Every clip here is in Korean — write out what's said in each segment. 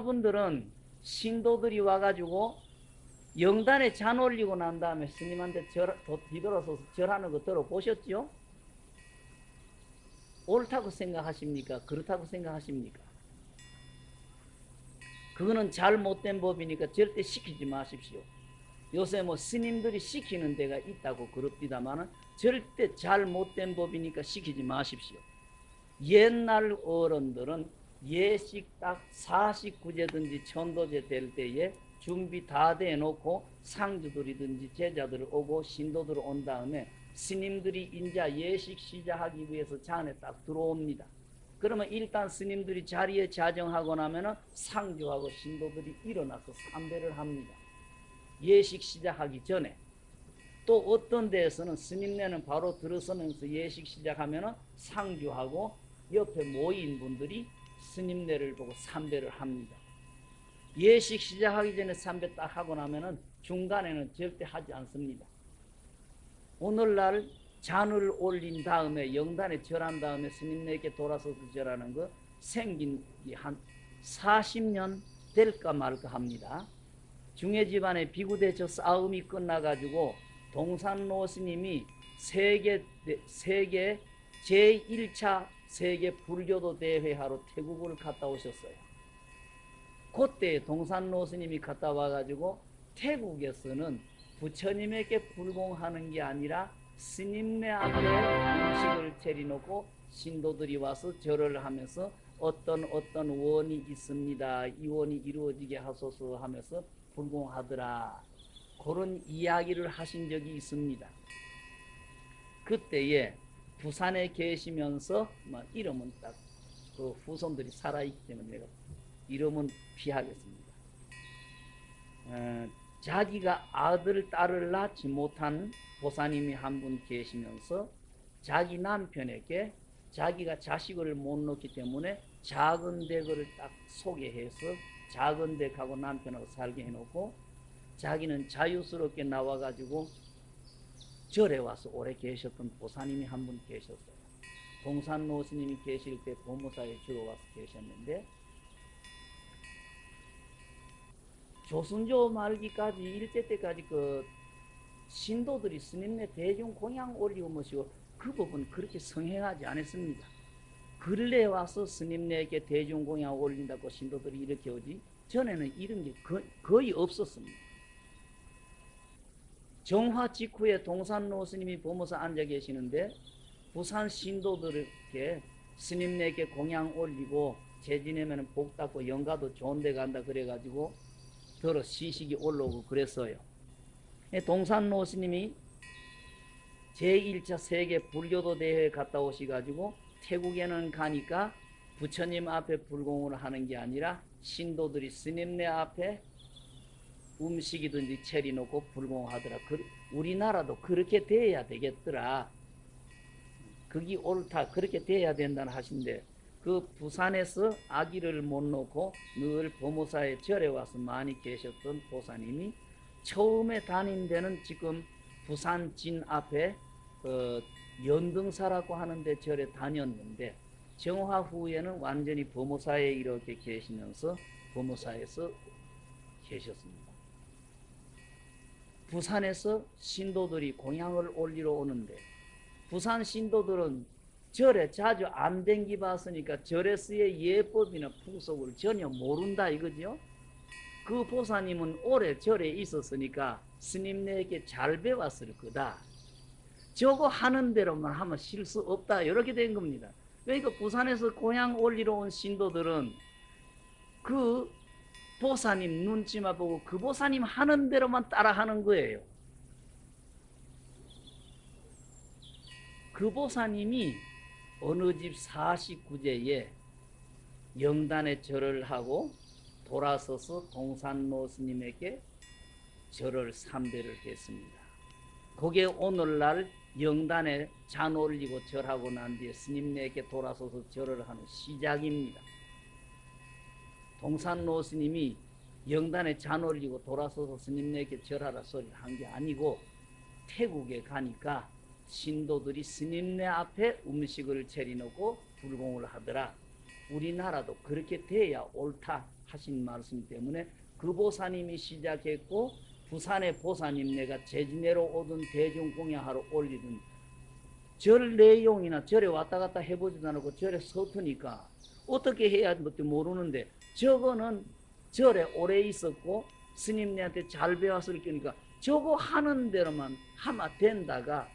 여러분들은 신도들이 와가지고 영단에 잔 올리고 난 다음에 스님한테 절, 뒤돌아서 절하는 거 들어보셨죠? 옳다고 생각하십니까? 그렇다고 생각하십니까? 그거는 잘못된 법이니까 절대 시키지 마십시오. 요새 뭐 스님들이 시키는 데가 있다고 그럽디다마는 절대 잘못된 법이니까 시키지 마십시오. 옛날 어른들은 예식 딱 49제든지 천도제 될 때에 준비 다 돼 놓고 상주들이든지 제자들 오고 신도들 온 다음에 스님들이 인자 예식 시작하기 위해서 잔에 딱 들어옵니다. 그러면 일단 스님들이 자리에 자정하고 나면은 상주하고 신도들이 일어나서 삼배를 합니다. 예식 시작하기 전에 또 어떤 데에서는 스님네는 바로 들어서면서 예식 시작하면은 상주하고 옆에 모인 분들이 스님네를 보고 삼배를 합니다. 예식 시작하기 전에 삼배 딱 하고 나면은 중간에는 절대 하지 않습니다. 오늘날 잔을 올린 다음에 영단에 절한 다음에 스님네게 돌아서서 절하는 거 생긴 한 40년 될까 말까 합니다. 중해 집안의 비구대처 싸움이 끝나가지고 동산로 스님이 세계 세계 제1차 세계 불교도 대회하러 태국을 갔다 오셨어요. 그때 동산로 스님이 갔다 와가지고 태국에서는 부처님에게 불공하는 게 아니라 스님네 앞에 음식을 차려놓고 신도들이 와서 절을 하면서 어떤 어떤 원이 있습니다. 이 원이 이루어지게 하소서 하면서 불공하더라. 그런 이야기를 하신 적이 있습니다. 그때에 부산에 계시면서 뭐 이름은 딱 그 후손들이 살아있기 때문에 내가 이름은 피하겠습니다. 어, 자기가 아들, 딸을 낳지 못한 보사님이 한 분 계시면서 자기 남편에게 자기가 자식을 못 낳기 때문에 작은 댁을 딱 소개해서 작은 댁하고 남편하고 살게 해놓고 자기는 자유스럽게 나와가지고 절에 와서 오래 계셨던 보사님이 한 분 계셨어요. 동산 노 스님이 계실 때 보무사에 주로 와서 계셨는데 조순조 말기까지 일제 때까지 그 신도들이 스님네 대중 공양 올리고 뭐시고 그 법은 그렇게 성행하지 않았습니다. 근래 와서 스님네에게 대중 공양 올린다고 신도들이 이렇게 오지 전에는 이런 게 거의 없었습니다. 정화 직후에 동산로 스님이 보면서 앉아 계시는데 부산 신도들에게 스님네에게 공양 올리고 재지내면 복 닦고 영가도 좋은 데 간다 그래가지고 들어 시식이 올라오고 그랬어요. 동산로 스님이 제1차 세계 불교도 대회에 갔다 오시가지고 태국에는 가니까 부처님 앞에 불공을 하는 게 아니라 신도들이 스님네 앞에 음식이든지 차려놓고 불공하더라. 우리나라도 그렇게 돼야 되겠더라. 그게 옳다. 그렇게 돼야 된다는 하신데 그 부산에서 아기를 못 놓고 늘 보모사의 절에 와서 많이 계셨던 보사님이 처음에 다닌 데는 지금 부산 진 앞에 어, 연등사라고 하는데 절에 다녔는데 정화 후에는 완전히 보모사에 이렇게 계시면서 보모사에서 계셨습니다. 부산에서 신도들이 공양을 올리러 오는데 부산 신도들은 절에 자주 안 댕기 봤으니까 절에서의 예법이나 풍속을 전혀 모른다 이거죠. 그 보사님은 오래 절에 있었으니까 스님네에게 잘 배웠을 거다. 저거 하는 대로만 하면 실수 없다. 이렇게 된 겁니다. 그러니까 부산에서 고향 올리러 온 신도들은 그 보사님 눈치만 보고 그 보사님 하는 대로만 따라 하는 거예요. 그 보사님이 어느 집 49제에 영단에 절을 하고 돌아서서 동산노 스님에게 절을 삼배를 했습니다. 그게 오늘날 영단에 잔 올리고 절하고 난 뒤에 스님네에게 돌아서서 절을 하는 시작입니다. 동산노 스님이 영단에 잔 올리고 돌아서서 스님네에게 절하라 소리를 한 게 아니고 태국에 가니까 신도들이 스님네 앞에 음식을 차려놓고 불공을 하더라. 우리나라도 그렇게 돼야 옳다 하신 말씀 때문에 그 보사님이 시작했고 부산의 보사님네가 제주내로 오던 대중공양하러 올리던 절 내용이나 절에 왔다 갔다 해보지도 않고 절에 서투니까 어떻게 해야 할지 모르는데 저거는 절에 오래 있었고 스님네한테 잘 배웠을 거니까 저거 하는 대로만 하면 된다가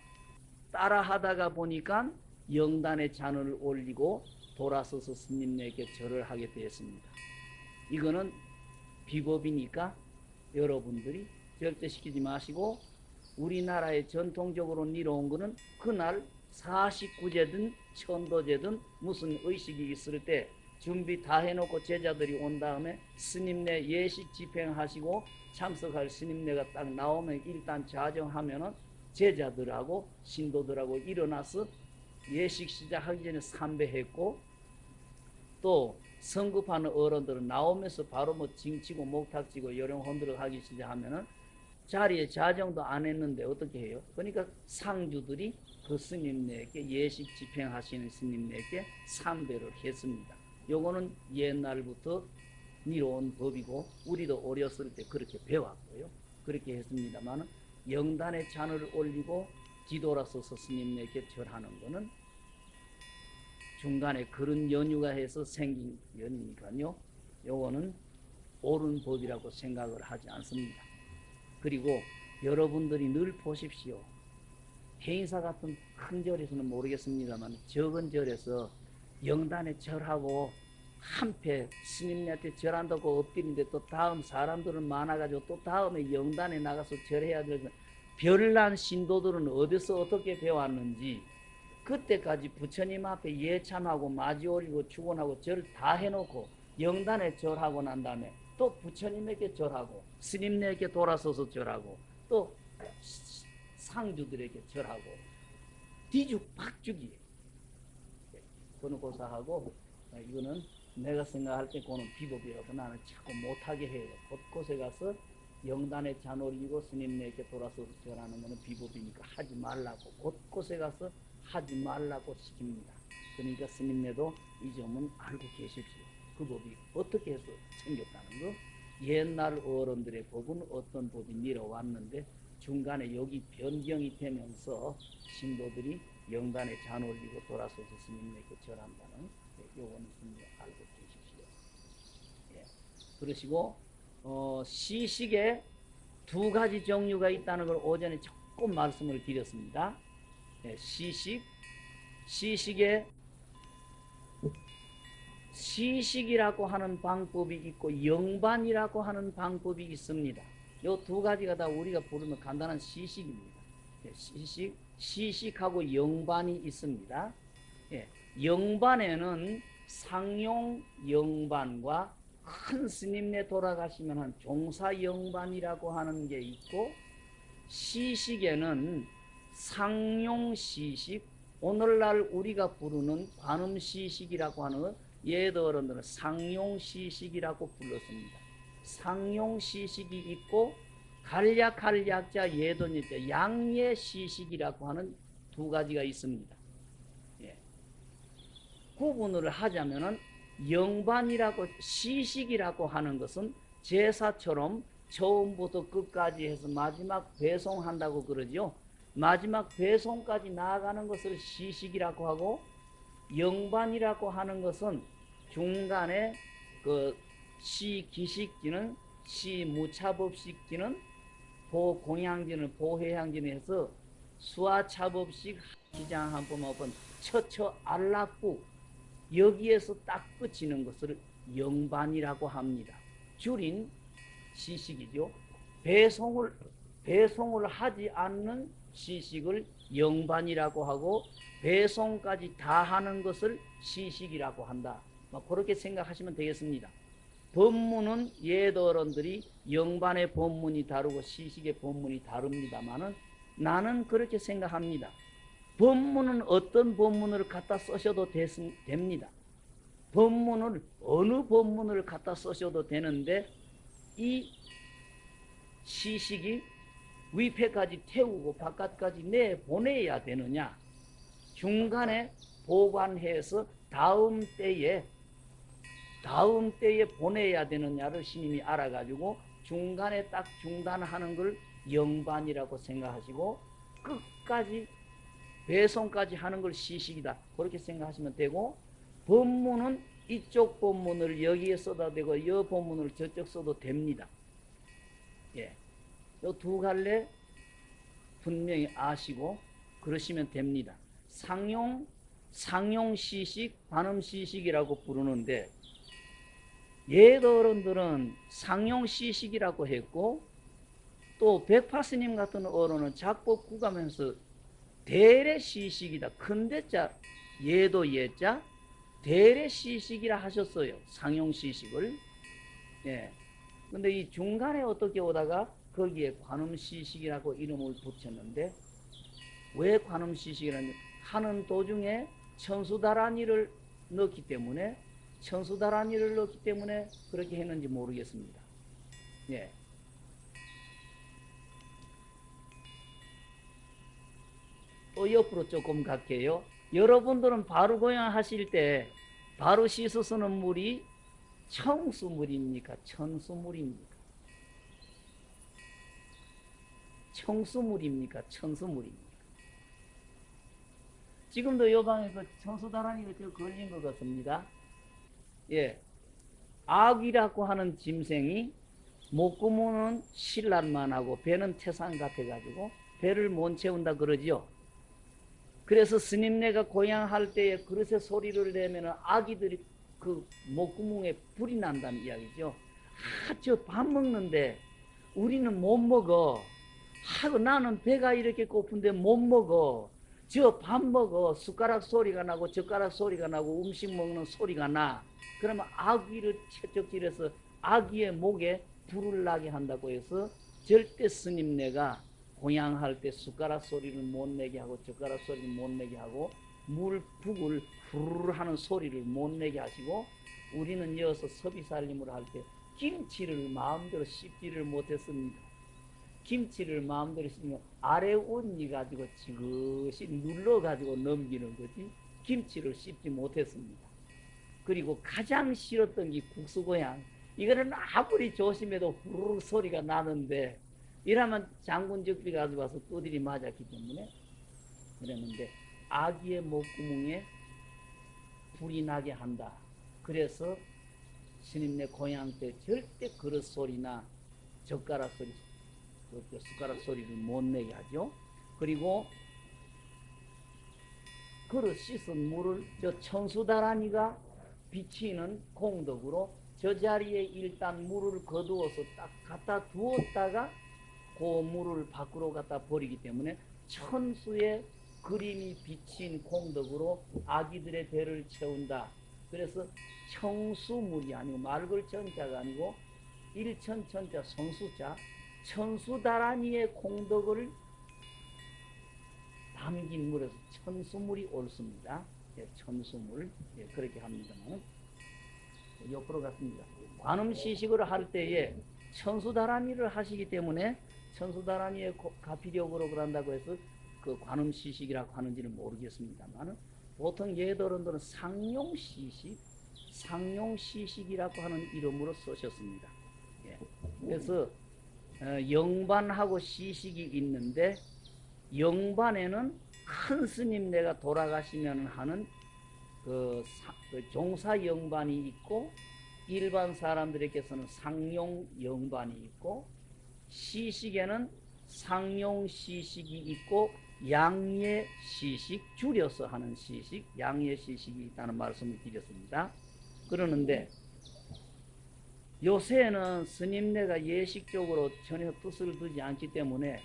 따라 하다가 보니까 영단의 잔을 올리고 돌아서서 스님네에게 절을 하게 되었습니다. 이거는 비법이니까 여러분들이 절대 시키지 마시고 우리나라에 전통적으로 이뤄온 거는 그날 49제든 천도제든 무슨 의식이 있을 때 준비 다 해놓고 제자들이 온 다음에 스님네 예식 집행하시고 참석할 스님네가 딱 나오면 일단 자정하면은 제자들하고 신도들하고 일어나서 예식 시작하기 전에 삼배했고 또 성급하는 어른들은 나오면서 바로 뭐 징치고 목탁지고 요령 흔들어 하기 시작하면은 자리에 자정도 안 했는데 어떻게 해요? 그러니까 상주들이 그 스님네에게 예식 집행하시는 스님네에게 삼배를 했습니다. 요거는 옛날부터 미로온 법이고 우리도 어렸을 때 그렇게 배웠고요. 그렇게 했습니다만 영단에 잔을 올리고 뒤돌아서서 스님네에게 절하는 거는 중간에 그런 연유가 해서 생긴 연이니까요. 요거는 옳은 법이라고 생각을 하지 않습니다. 그리고 여러분들이 늘 보십시오. 해인사 같은 큰 절에서는 모르겠습니다만 적은 절에서 영단에 절하고 한패 스님네한테 절한다고 엎드리는데 또 다음 사람들은 많아가지고 또 다음에 영단에 나가서 절해야 되는 별난 신도들은 어디서 어떻게 배웠는지. 그때까지 부처님 앞에 예참하고 마지 올리고 축원하고 절 다 해놓고 영단에 절하고 난 다음에 또 부처님에게 절하고 스님네에게 돌아서서 절하고 또 상주들에게 절하고 뒤죽박죽이 에요. 그는 고사하고 이거는 내가 생각할 때 그는 비법이라고 나는 자꾸 못하게 해요. 곳곳에 가서 영단에 잔 올리고 스님네에게 돌아서서 절하는 것은 비법이니까 하지 말라고 곳곳에 가서 하지 말라고 시킵니다. 그러니까 스님네도 이 점은 알고 계십시오. 그 법이 어떻게 해서 생겼다는 거. 옛날 어른들의 법은 어떤 법이 밀어왔는데 중간에 여기 변경이 되면서 신도들이 영단에 잔 올리고 돌아서서 스님에게 절한다는 요거는 스님 알고 계십시오. 예. 그러시고 어, 시식에 두 가지 종류가 있다는 걸 오전에 조금 말씀을 드렸습니다. 예, 시식, 시식에 시식이라고 하는 방법이 있고 영반이라고 하는 방법이 있습니다. 요두 가지가 다 우리가 부르는 간단한 시식입니다. 예, 시식, 시식하고 영반이 있습니다. 예, 영반에는 상용 영반과 큰 스님네 돌아가시면 한 종사 영반이라고 하는 게 있고 시식에는 상용 시식, 오늘날 우리가 부르는 관음 시식이라고 하는 옛 어른들은 상용 시식이라고 불렀습니다. 상용 시식이 있고 간략할 약자 예돈일자 양예 시식이라고 하는 두 가지가 있습니다. 예. 구분을 하자면은 영반이라고 시식이라고 하는 것은 제사처럼 처음부터 끝까지 해서 마지막 배송한다고 그러죠. 마지막 배송까지 나아가는 것을 시식이라고 하고 영반이라고 하는 것은 중간에 그 시기식지는 시무차법식지는 보해양지는 해서 수화차법식 기장 한번 한번 처처 안락부 여기에서 딱 끝이는 것을 영반이라고 합니다. 줄인 시식이죠. 배송을 배송을 하지 않는 시식을 영반이라고 하고 배송까지 다 하는 것을 시식이라고 한다. 뭐 그렇게 생각하시면 되겠습니다. 법문은 옛 어른들이 영반의 법문이 다르고 시식의 법문이 다릅니다만은 나는 그렇게 생각합니다. 법문은 어떤 법문을 갖다 쓰셔도 됐, 됩니다. 법문을 어느 법문을 갖다 쓰셔도 되는데 이 시식이 위패까지 태우고 바깥까지 내보내야 되느냐 중간에 보관해서 다음 때에 다음 때에 보내야 되느냐를 스님이 알아가지고 중간에 딱 중단하는 걸 영반이라고 생각하시고 끝까지 배송까지 하는 걸 시식이다 그렇게 생각하시면 되고 법문은 이쪽 법문을 여기에 써도 되고 이 법문을 저쪽 써도 됩니다. 예, 요두 갈래 분명히 아시고 그러시면 됩니다. 상용 상용 시식, 관음 시식이라고 부르는데 옛 어른들은 상용 시식이라고 했고 또 백파스님 같은 어른은 작법 구가면서 대례 시식이다. 큰 대자 예도 예자 대례 시식이라 하셨어요. 상용 시식을. 예. 근데 이 중간에 어떻게 오다가 거기에 관음 시식이라고 이름을 붙였는데 왜 관음 시식이라는 하는 도중에 천수다란이를 넣기 때문에 천수다란이를 넣기 때문에 그렇게 했는지 모르겠습니다. 예. 또 옆으로 조금 갈게요. 여러분들은 바로 고양 하실 때 바로 씻어 쓰는 물이 청수물입니까? 천수물입니까? 청수물입니까? 천수물입니까? 지금도 요 방에 그 청수다란이가 저 걸린 것 같습니다. 예. 악이라고 하는 짐승이 목구멍은 신랄만 하고 배는 태산 같아가지고 배를 못 채운다 그러지요. 그래서 스님네가 고향할 때에 그릇에 소리를 내면 아기들이 그 목구멍에 불이 난다는 이야기죠. 아, 저 밥 먹는데 우리는 못 먹어. 하고 나는 배가 이렇게 고픈데 못 먹어. 저 밥 먹어. 숟가락 소리가 나고 젓가락 소리가 나고 음식 먹는 소리가 나. 그러면 아기를 채찍질해서 아기의 목에 불을 나게 한다고 해서 절대 스님네가 공양할 때 숟가락 소리를 못 내게 하고 젓가락 소리를 못 내게 하고 물 북을 후루루 하는 소리를 못 내게 하시고 우리는 이어서 섭이살림을 할 때 김치를 마음대로 씹지를 못했습니다. 김치를 마음대로 씹으면 아래 온니 가지고 지그시 눌러 가지고 넘기는 거지 김치를 씹지 못했습니다. 그리고 가장 싫었던 게 국수 고향 이거는 아무리 조심해도 후루룩 소리가 나는데 이러면 장군 적비 가져와서 또들이 맞았기 때문에 그랬는데 아기의 목구멍에 불이 나게 한다. 그래서 스님네 고향 때 절대 그릇 소리나 젓가락 소리, 그 숟가락 소리를 못 내게 하죠. 그리고 그릇 씻은 물을 저 청수다라니가 비치는 공덕으로 저 자리에 일단 물을 거두어서 딱 갖다 두었다가 그 물을 밖으로 갖다 버리기 때문에 천수의 그림이 비친 공덕으로 아기들의 배를 채운다. 그래서 청수물이 아니고 말글 천자가 아니고 일천 천자 성수자 천수다란이의 공덕을 담긴 물에서 천수물이 옳습니다. 예, 천수물 예, 그렇게 합니다만 옆으로 갔습니다. 관음 시식을 할 때에 천수다란이를 하시기 때문에 천수다란이의 가피력으로 그런다고 해서 그 관음 시식이라고 하는지는 모르겠습니다만 보통 예도론들은 상용 시식, 상용 시식이라고 하는 이름으로 쓰셨습니다. 예. 그래서 어, 영반하고 시식이 있는데 영반에는 큰 스님 내가 돌아가시면 하는 그, 사, 그 종사 영반이 있고 일반 사람들에게서는 상용 영반이 있고 시식에는 상용 시식이 있고 양예 시식 줄여서 하는 시식 양예 시식이 있다는 말씀을 드렸습니다. 그러는데 요새는 스님네가 예식적으로 전혀 뜻을 두지 않기 때문에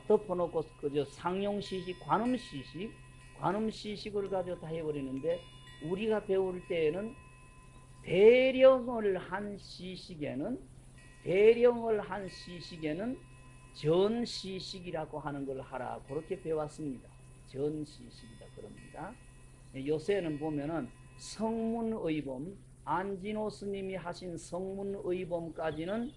덮어놓고 그저 상용 시식, 관음 시식, 관음 시식을 가지고 다 해버리는데 우리가 배울 때에는 대령을 한 시식에는 대령을 한 시식에는 전시식이라고 하는 걸 하라 그렇게 배웠습니다. 전시식이다 그럽니다. 요새는 보면은 성문의범 안진호 스님이 하신 성문의범까지는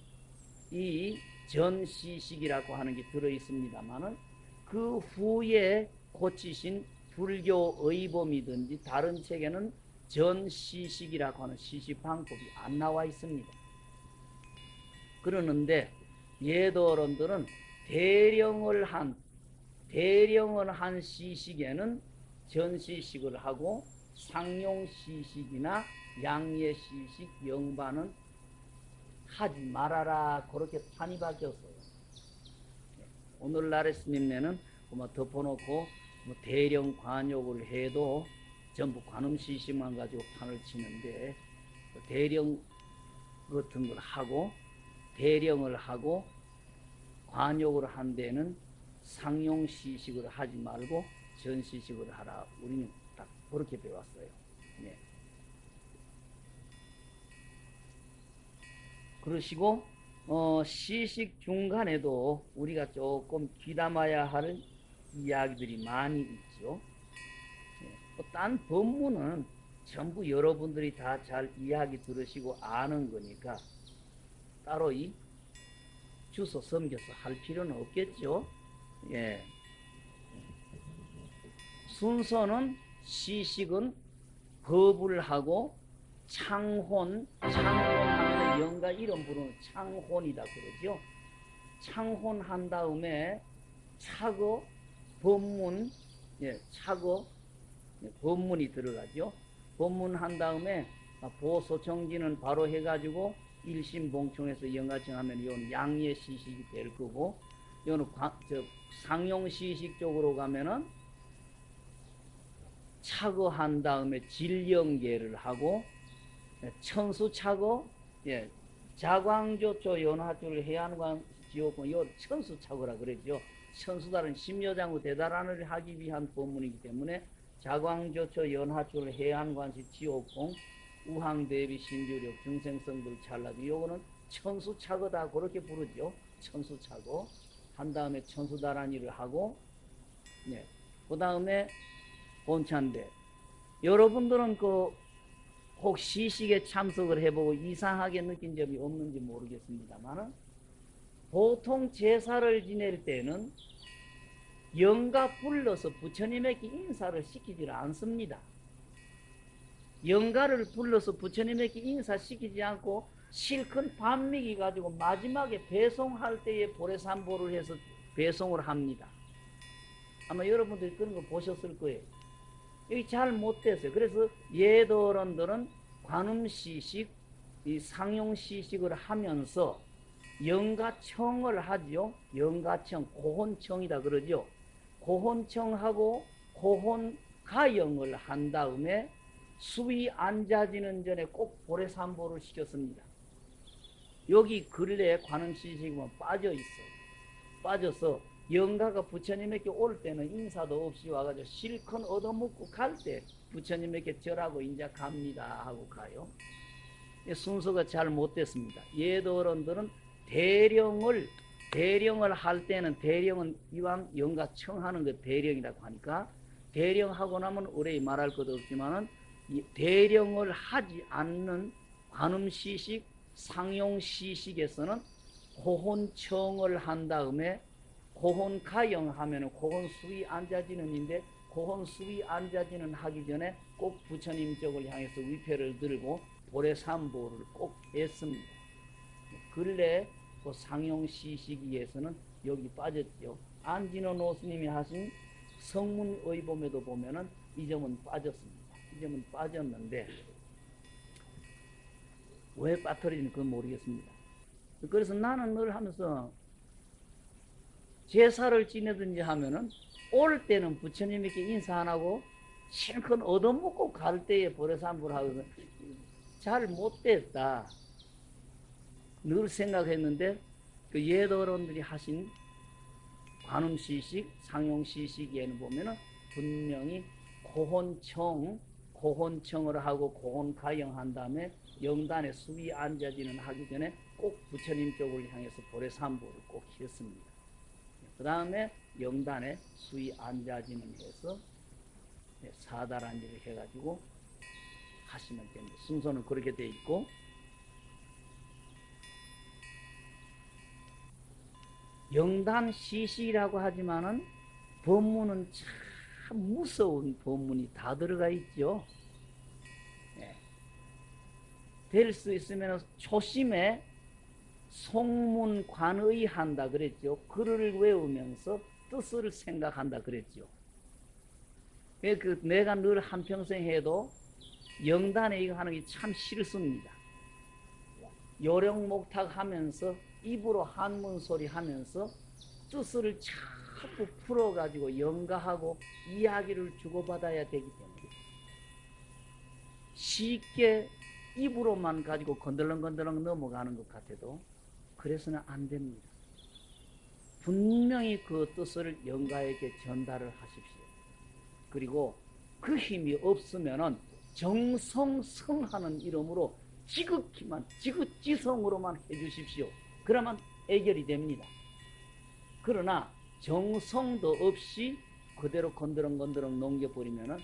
이 전시식이라고 하는 게 들어 있습니다만은 그 후에 고치신 불교 의 범이든지 다른 책에는 전시식이라고 하는 시식 방법이 안 나와 있습니다. 그러는데 예도어른들은 대령을 한 대령을 한 시식에는 전시식을 하고 상용시식이나 양예시식 영반은 하지 말아라 그렇게 판이 바뀌었어요. 오늘날의 스님네는 뭐 덮어놓고 뭐 대령 관욕을 해도 전부 관음시식만 가지고 판을 치는데 대령 같은 걸 하고 대령을 하고 관욕을 한 데는 상용시식을 하지 말고 전시식을 하라. 우리는 딱 그렇게 배웠어요. 네. 그러시고 어, 시식 중간에도 우리가 조금 귀담아야 할 이야기들이 많이 있죠. 네. 딴 법문은 전부 여러분들이 다 잘 이야기 들으시고 아는 거니까 따로 이 주소 섬겨서 할 필요는 없겠죠. 예. 순서는 시식은 법을 하고 창혼, 창혼하면 영가 이름 부르는 창혼이다 그러죠. 창혼한 다음에 차거, 법문, 예, 차거, 예, 법문이 들어가죠. 법문한 다음에 보소 정지는 바로 해가지고 일심봉총에서 영가청 하면 이건 양예 시식이 될 거고, 이거는 저 상용 시식 쪽으로 가면은 차거한 다음에 질영계를 하고 천수 차거, 예, 자광조초 연화줄 해안관 지옥군 요 천수 차거라 그러죠. 천수달은 심여장구 대단한을 하기 위한 법문이기 때문에 자광조초 연화줄 해안관시 지옥공 우항대비 신주력 중생성들 찰나비 요거는 천수차거다 그렇게 부르죠. 천수차거 한 다음에 천수다란이를 하고 네. 그 다음에 본찬대 여러분들은 그 혹 시식에 참석을 해보고 이상하게 느낀 점이 없는지 모르겠습니다만 보통 제사를 지낼 때는 영가 불러서 부처님에게 인사를 시키지 않습니다. 영가를 불러서 부처님에게 인사시키지 않고 실컷 반미기 가지고 마지막에 배송할 때에 보레산보를 해서 배송을 합니다. 아마 여러분들이 그런 거 보셨을 거예요. 여기 잘 못 됐어요. 그래서 예도론들은 관음시식, 이 상용시식을 하면서 영가청을 하죠. 영가청, 고혼청이다 그러죠. 고혼청하고 고혼가영을 한 다음에 수위 앉아지는 전에 꼭 보레산보를 시켰습니다. 여기 근래에 관음시식은 빠져 있어요. 빠져서 영가가 부처님에게 올 때는 인사도 없이 와가지고 실컷 얻어먹고 갈 때 부처님에게 절하고 인자 갑니다 하고 가요. 순서가 잘 못됐습니다. 예도어른들은 대령을 대령을 할 때는 대령은 이왕 영가 청하는 거 대령이라고 하니까 대령하고 나면 의뢰 말할 것도 없지만은 대령을 하지 않는 관음시식, 상용시식에서는 호혼청을 한 다음에 고혼 가영 하면은 고혼 수위 앉아지는인데 고혼 수위 앉아지는 하기 전에 꼭 부처님 쪽을 향해서 위패를 들고 보레삼보를 꼭 했습니다. 근래 그 상용시 시기에서는 여기 빠졌죠. 안진원 노스님이 하신 성문의범에도 보면은 이 점은 빠졌습니다. 이 점은 빠졌는데 왜 빠뜨리는지 그건 모르겠습니다. 그래서 나는 늘 하면서 제사를 지내든지 하면은 올 때는 부처님에게 인사 안 하고 실컷 얻어먹고 갈 때에 보레산불 하거든. 잘 못됐다. 늘 생각했는데 그 예도론들이 하신 관음시식, 상용시식에는 보면은 분명히 고혼청, 고혼청을 하고 고혼가영한 다음에 영단에 수위 앉아지는 하기 전에 꼭 부처님 쪽을 향해서 보레산보를 꼭 했습니다. 그 다음에 영단에 수위 앉아지는 해서 사다란지를 해가지고 하시면 됩니다. 순서는 그렇게 돼 있고 영단 시시라고 하지만은 법문은 참 무서운 법문이 다 들어가 있죠. 될 수 있으면 초심에 송문관의 한다 그랬죠. 글을 외우면서 뜻을 생각한다 그랬죠. 그, 그 내가 늘 한평생 해도 영단에 이거 하는 게 참 싫습니다. 요령 목탁 하면서 입으로 한문 소리 하면서 뜻을 자꾸 풀어가지고 연가하고 이야기를 주고받아야 되기 때문에 쉽게 입으로만 가지고 건들렁건들렁 넘어가는 것 같아도 그래서는 안 됩니다. 분명히 그 뜻을 영가에게 전달을 하십시오. 그리고 그 힘이 없으면은 정성성하는 이름으로 지극히만 지극지성으로만 해주십시오. 그러면 해결이 됩니다. 그러나 정성도 없이 그대로 건드렁건드렁 넘겨버리면은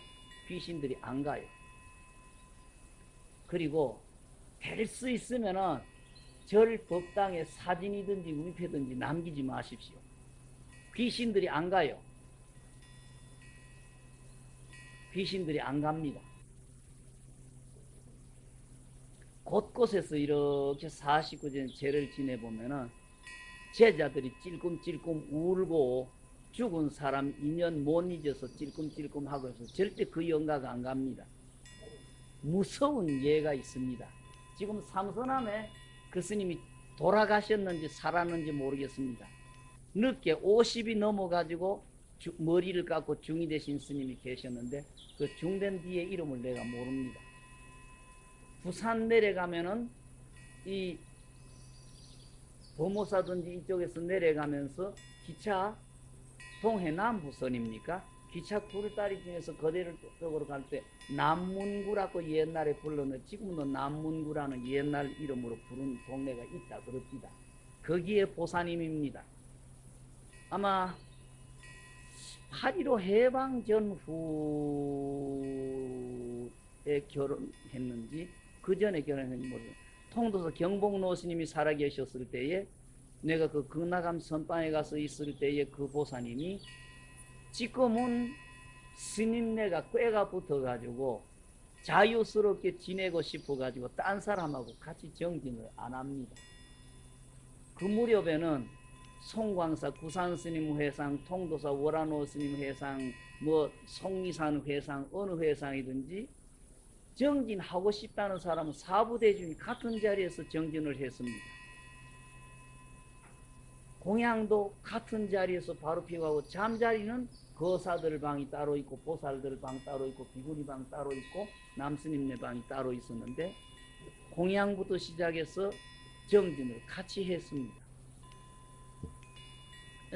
귀신들이 안 가요. 그리고 될 수 있으면은 절 법당에 사진이든지 위패든지 남기지 마십시오. 귀신들이 안 가요. 귀신들이 안 갑니다. 곳곳에서 이렇게 49년 죄를 지내보면은 제자들이 찔끔찔끔 울고 죽은 사람 인연 못 잊어서 찔끔찔끔 하고 해서 절대 그 영가가 안 갑니다. 무서운 예가 있습니다. 지금 삼선함에 그 스님이 돌아가셨는지 살았는지 모르겠습니다. 늦게 50이 넘어가지고 주, 머리를 깎고 중이 되신 스님이 계셨는데 그 중된 뒤에 이름을 내가 모릅니다. 부산 내려가면은 이 보모사든지 이쪽에서 내려가면서 기차 동해남부선입니까? 기차 구르다리 중에서 거대를 쪽으로 갈 때 남문구라고 옛날에 불렀는데 지금도 남문구라는 옛날 이름으로 부른 동네가 있다 그럽니다. 거기에 보사님입니다. 아마 8.15 해방 전후에 결혼했는지 그 전에 결혼했는지 모르겠어요. 통도서 경복 노 스님이 살아계셨을 때에 내가 그 극락암 선방에 가서 있을 때에 그 보사님이 지금은 스님네가 꾀가 붙어가지고 자유스럽게 지내고 싶어가지고 딴 사람하고 같이 정진을 안 합니다. 그 무렵에는 송광사 구산스님 회상, 통도사 월안호 스님 회상, 뭐 송리산 회상, 어느 회상이든지 정진하고 싶다는 사람은 사부대중이 같은 자리에서 정진을 했습니다. 공양도 같은 자리에서 바로 피고하고 잠자리는 거사들 방이 따로 있고 보살들 방 따로 있고 비구니 방 따로 있고 남스님네 방이 따로 있었는데 공양부터 시작해서 정진을 같이 했습니다.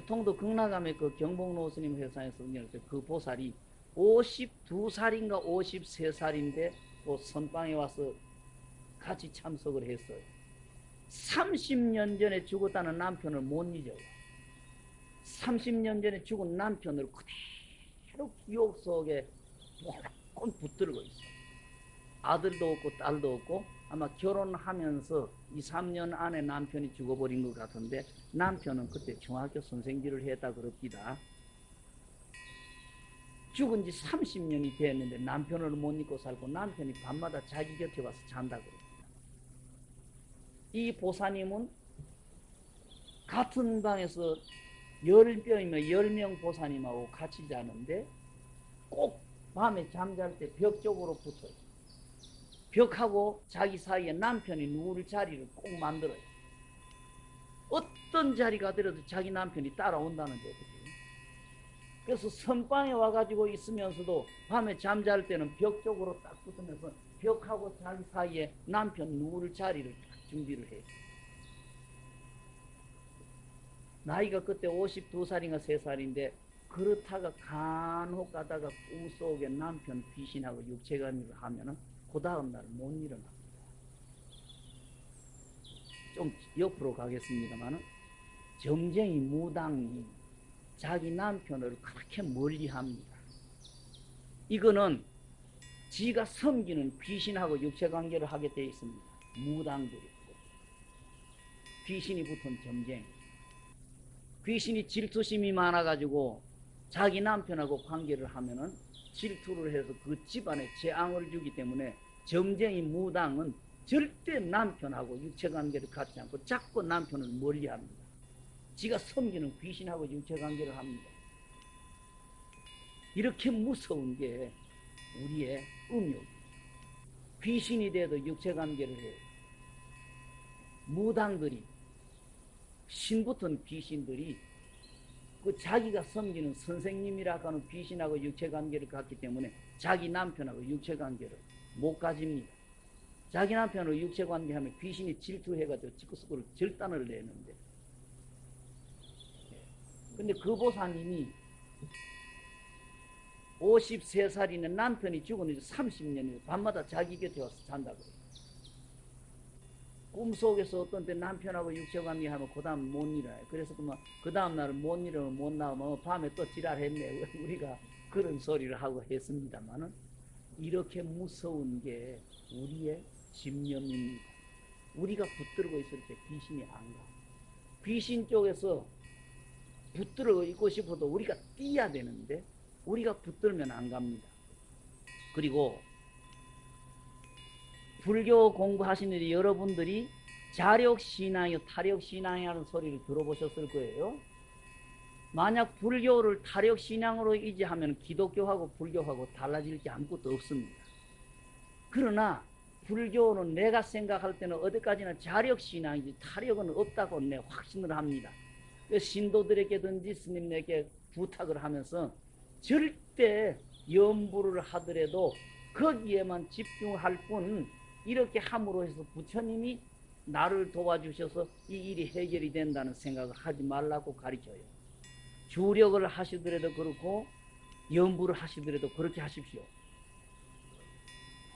통도 극락암의 그 경복로 스님 회사에서 그 보살이 52살인가 53살인데 또 선방에 와서 같이 참석을 했어요. 30년 전에 죽었다는 남편을 못 잊어요. 30년 전에 죽은 남편을 그대로 기억 속에 꼭 붙들고 있어요. 아들도 없고 딸도 없고 아마 결혼하면서 2, 3년 안에 남편이 죽어버린 것 같은데 남편은 그때 중학교 선생질을 했다 그럽니다. 죽은 지 30년이 됐는데 남편을 못 잊고 살고 남편이 밤마다 자기 곁에 와서 잔다 그럽니다. 이 보사님은 같은 방에서 열 명이면 열 명 보사님하고 같이 자는데 꼭 밤에 잠잘 때 벽 쪽으로 붙어요. 벽하고 자기 사이에 남편이 누울 자리를 꼭 만들어요. 어떤 자리가 되어도 자기 남편이 따라온다는 거거든요. 그래서 선방에 와가지고 있으면서도 밤에 잠잘 때는 벽 쪽으로 딱 붙으면서 벽하고 자기 사이에 남편 누울 자리를 딱 준비를 해요. 나이가 그때 52살인가 3살인데 그렇다가 간혹 가다가 꿈속에 남편 귀신하고 육체간을 하면은 그 다음날 못 일어납니다. 좀 옆으로 가겠습니다만은 점쟁이 무당이 자기 남편을 그렇게 멀리 합니다. 이거는 지가 섬기는 귀신하고 육체관계를 하게 되어 있습니다. 무당들이. 귀신이 붙은 점쟁이. 귀신이 질투심이 많아가지고 자기 남편하고 관계를 하면은 질투를 해서 그 집안에 재앙을 주기 때문에 점쟁이 무당은 절대 남편하고 육체관계를 갖지 않고 자꾸 남편을 멀리합니다. 지가 섬기는 귀신하고 육체관계를 합니다. 이렇게 무서운 게 우리의 음욕. 귀신이 돼도 육체관계를 해요. 무당들이 신붙은 귀신들이 그 자기가 섬기는 선생님이라고 하는 귀신하고 육체관계를 갖기 때문에 자기 남편하고 육체관계를 못 가집니다. 자기 남편으로 육체관계하면 귀신이 질투해가지고 지구스구를 절단을 내는데 근데 그 보사님이 53살이는 남편이 죽은 지 30년이에요. 밤마다 자기 곁에 와서 잔다고. 꿈속에서 어떤 때 남편하고 육체관계 하면 그 다음 못 일어나요. 그래서 그만 그 다음 날은 못 일어나면 못 나오면 밤에 또 지랄했네. 우리가 그런 소리를 하고 했습니다만은 이렇게 무서운 게 우리의 집념입니다. 우리가 붙들고 있을 때 귀신이 안 가. 귀신 쪽에서 붙들어 있고 싶어도 우리가 뛰어야 되는데 우리가 붙들면 안 갑니다. 그리고 불교 공부하시는 여러분들이 자력신앙이요 타력신앙이라는 소리를 들어보셨을 거예요. 만약 불교를 타력신앙으로 이제하면 기독교하고 불교하고 달라질 게 아무것도 없습니다. 그러나 불교는 내가 생각할 때는 어디까지나 자력신앙이지 타력은 없다고 내 확신을 합니다. 그 신도들에게든지 스님에게 부탁을 하면서 절대 염불을 하더라도 거기에만 집중할 뿐 이렇게 함으로 해서 부처님이 나를 도와주셔서 이 일이 해결이 된다는 생각을 하지 말라고 가르쳐요. 주력을 하시더라도 그렇고 염불을 하시더라도 그렇게 하십시오.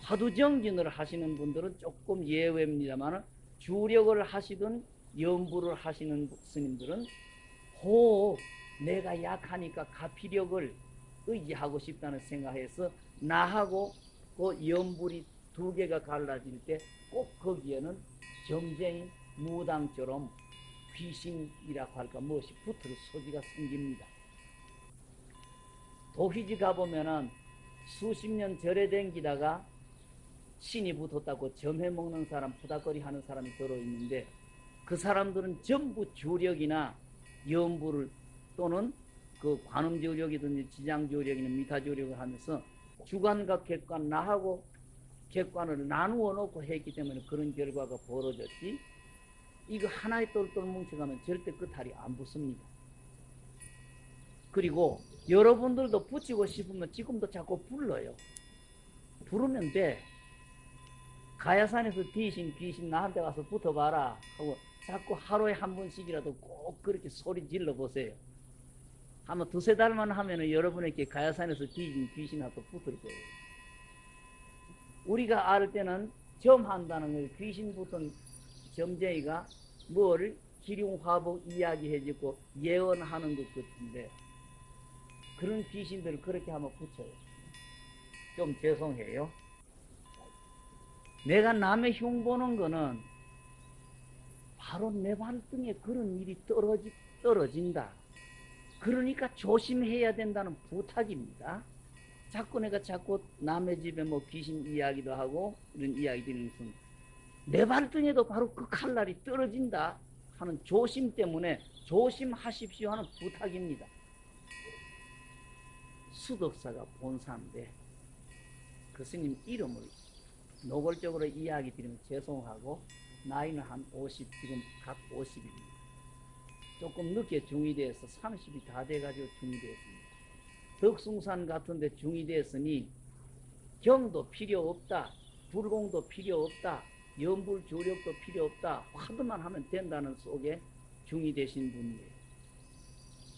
화두정진을 하시는 분들은 조금 예외입니다만 주력을 하시든 염불을 하시는 스님들은 호 내가 약하니까 가피력을 의지하고 싶다는 생각해서 나하고 그 염불이 두 개가 갈라질 때 꼭 거기에는 점쟁이 무당처럼 귀신이라고 할까 무엇이 붙을 소지가 생깁니다. 도휘지 가보면은 수십 년 절에 댕기다가 신이 붙었다고 점해 먹는 사람, 푸닥거리 하는 사람이 들어있는데 그 사람들은 전부 주력이나 염불을 또는 그 관음주력이든지 지장주력이나 미타주력을 하면서 주관과 객관, 나하고 객관을 나누어 놓고 했기 때문에 그런 결과가 벌어졌지 이거 하나에 똘똘 뭉쳐가면 절대 끝알이 안 붙습니다. 그리고 여러분들도 붙이고 싶으면 지금도 자꾸 불러요. 부르면 돼. 가야산에서 귀신 귀신 나한테 가서 붙어봐라 하고 자꾸 하루에 한 번씩이라도 꼭 그렇게 소리 질러 보세요. 아마 두세 달만 하면 은 여러분에게 가야산에서 귀신 귀신하고 붙을 거예요. 우리가 알 때는 점한다는 걸 귀신 붙은 점쟁이가 뭘 기륭화복 이야기해주고 예언하는 것 같은데 그런 귀신들을 그렇게 하면 붙여요. 좀 죄송해요. 내가 남의 흉 보는 거는 바로 내 발등에 그런 일이 떨어지, 떨어진다. 그러니까 조심해야 된다는 부탁입니다. 자꾸 내가 자꾸 남의 집에 뭐 귀신 이야기도 하고 이런 이야기 드리는 것은 내 발등에도 바로 그 칼날이 떨어진다 하는 조심 때문에 조심하십시오 하는 부탁입니다. 수덕사가 본사인데 그 스님 이름을 노골적으로 이야기 드리면 죄송하고 나이는 한 50, 지금 각 50입니다. 조금 늦게 돼서 30이 다 돼가지고 중이 되었습니다. 덕숭산 같은 데 중이 됐으니 경도 필요 없다. 불공도 필요 없다. 연불 조력도 필요 없다. 화두만 하면 된다는 속에 중이 되신 분이에요.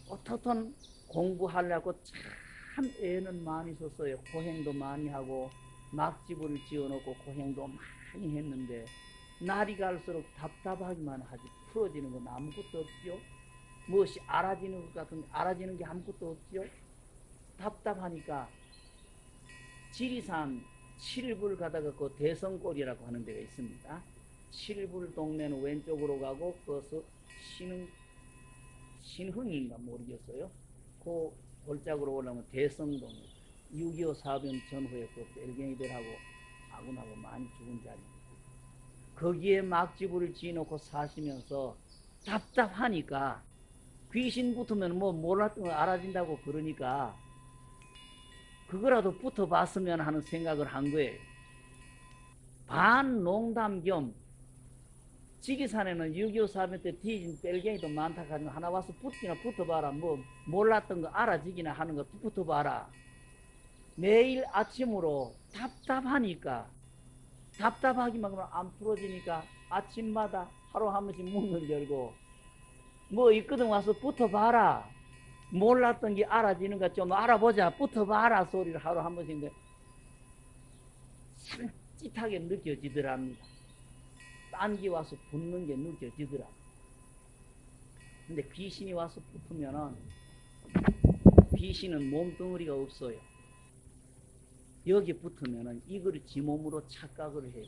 어떻든 공부하려고 참 애는 많이 썼어요. 고행도 많이 하고 막집을 지어놓고 고행도 많이 했는데 날이 갈수록 답답하기만 하지 풀어지는 건 아무것도 없죠. 무엇이 알아지는 것 같은데 알아지는 게 아무것도 없죠. 답답하니까 지리산 칠불 가다가 그 대성골이라고 하는 데가 있습니다. 칠불 동네는 왼쪽으로 가고 그것은 신흥 신흥인가 모르겠어요. 그 골짜기로 올라오면 대성동 6.25 사변 전후에 그 벨갱이들하고 아군하고 많이 죽은 자리입니다. 거기에 막집을 지어놓고 사시면서 답답하니까 귀신 붙으면 뭐 몰랐던 걸 알아진다고 그러니까 그거라도 붙어봤으면 하는 생각을 한 거예요. 반 농담 겸 지기산에는 6.25 사변 때 뒤진 뺄갱이도 많다 하는 하나 와서 붙기나 붙어봐라. 뭐 몰랐던 거 알아지기나 하는 거 붙어봐라. 매일 아침으로 답답하니까 답답하기만 하면 안 풀어지니까 아침마다 하루 한 번씩 문을 열고 뭐 있거든 와서 붙어봐라 몰랐던 게 알아지는가 좀 알아보자 붙어봐라 소리를 하루 한 번씩 cid하게 느껴지더랍니다. 딴기 와서 붙는 게 느껴지더라. 근데 귀신이 와서 붙으면은 귀신은 몸뚱어리가 없어요. 여기 붙으면은 이걸 지 몸으로 착각을 해요.